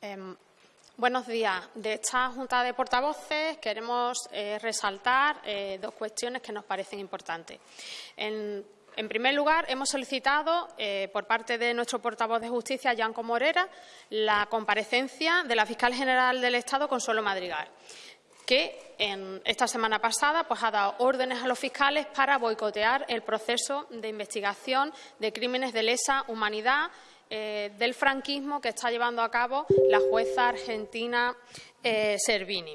Em, buenos días. De esta Junta de Portavoces queremos eh, resaltar eh, dos cuestiones que nos parecen importantes. En, primer lugar, hemos solicitado eh, por parte de nuestro portavoz de Justicia, Yanco Morera, la comparecencia de la fiscal general del Estado, Consuelo Madrigal que en esta semana pasada pues, ha dado órdenes a los fiscales para boicotear el proceso de investigación de crímenes de lesa humanidad eh, del franquismo que está llevando a cabo la jueza argentina eh, Servini.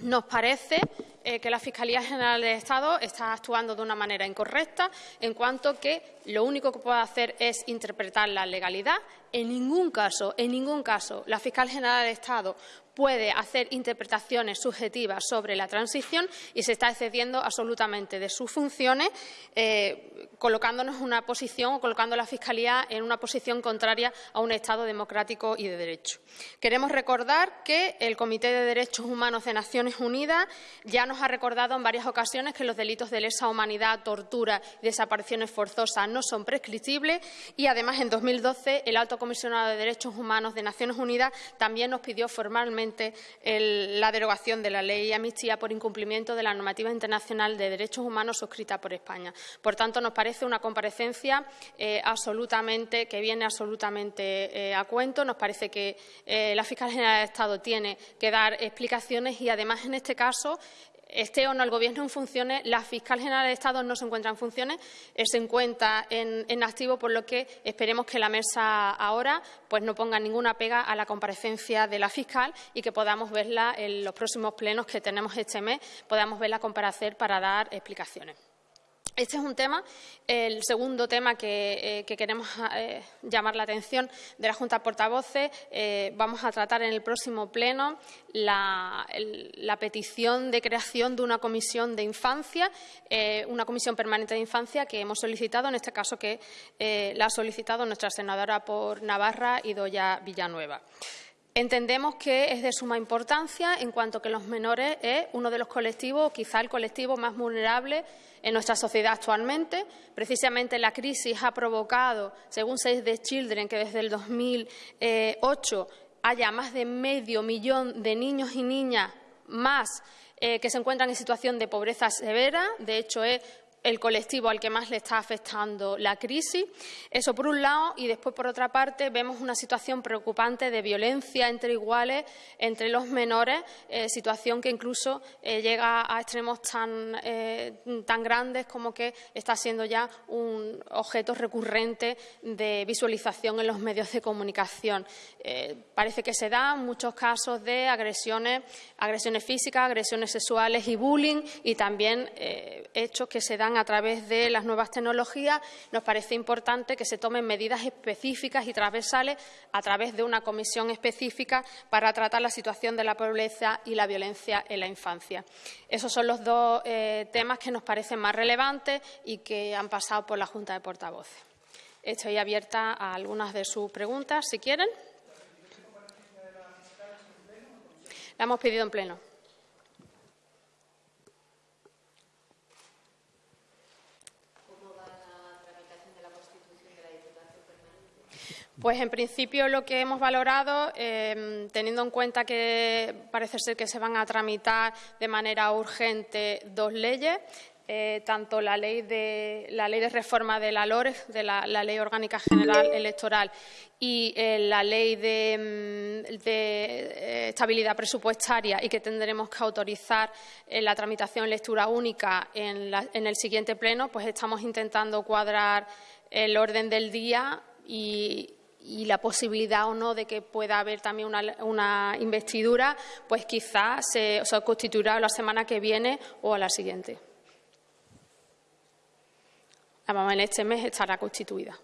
Nos parece eh, que la Fiscalía General del Estado está actuando de una manera incorrecta en cuanto que lo único que puede hacer es interpretar la legalidad. En ningún caso, en ningún caso, la Fiscal General del Estado puede hacer interpretaciones subjetivas sobre la transición y se está excediendo absolutamente de sus funciones, eh, colocándonos una posición o colocando a la Fiscalía en una posición contraria a un Estado democrático y de derecho. Queremos recordar que el Comité de Derechos Humanos de Naciones Unidas ya nos ha recordado en varias ocasiones que los delitos de lesa humanidad, tortura y desapariciones forzosas no son prescriptibles y, además, en 2012 el Alto Comisionado de Derechos Humanos de Naciones Unidas también nos pidió formalmente la derogación de la ley amnistía por incumplimiento de la normativa internacional de derechos humanos suscrita por España. Por tanto, nos parece una comparecencia eh, absolutamente, que viene absolutamente eh, a cuento. Nos parece que eh, la Fiscal General de Estado tiene que dar explicaciones y, además, en este caso, esté o no el Gobierno en funciones, la fiscal general de Estado no se encuentra en funciones, eh, se encuentra en, activo, por lo que esperemos que la mesa ahora pues, no ponga ninguna pega a la comparecencia de la fiscal y que podamos verla en los próximos plenos que tenemos este mes, podamos verla comparecer para dar explicaciones. Este es un tema, el segundo tema que, eh, queremos eh, llamar la atención de la Junta de Portavoces. Eh, vamos a tratar en el próximo pleno la, petición de creación de una comisión de infancia, una comisión permanente de infancia que hemos solicitado, en este caso que la ha solicitado nuestra senadora por Navarra, Idoya Villanueva. Entendemos que es de suma importancia en cuanto que los menores es uno de los colectivos, quizá el colectivo más vulnerable en nuestra sociedad actualmente. Precisamente la crisis ha provocado, según Save the Children, que desde el 2008 haya más de medio millón de niños y niñas más eh, que se encuentran en situación de pobreza severa. De hecho, es el colectivo al que más le está afectando la crisis. Eso por un lado, y después por otra parte vemos una situación preocupante de violencia entre iguales entre los menores, eh, situación que incluso eh, llega a extremos tan, eh, tan grandes como que está siendo ya un objeto recurrente de visualización en los medios de comunicación. parece que se dan muchos casos de agresiones, agresiones físicas, agresiones sexuales y bullying y también hechos que se dan a través de las nuevas tecnologías, nos parece importante que se tomen medidas específicas y transversales a través de una comisión específica para tratar la situación de la pobreza y la violencia en la infancia. Esos son los dos eh, temas que nos parecen más relevantes y que han pasado por la Junta de Portavoces. Estoy abierta a algunas de sus preguntas, si quieren. La hemos pedido en pleno. Pues en principio lo que hemos valorado, em, teniendo en cuenta que parece ser que se van a tramitar de manera urgente dos leyes, eh, tanto la ley, de, la ley de reforma de la LORE, de la, Ley Orgánica General Electoral, y eh, la ley de, mm, eh, estabilidad presupuestaria y que tendremos que autorizar la tramitación lectura única en, en el siguiente pleno, pues estamos intentando cuadrar el orden del día y, y la posibilidad o no de que pueda haber también una, investidura, pues quizás se, constituirá la semana que viene o a la siguiente. La en este mes estará constituida.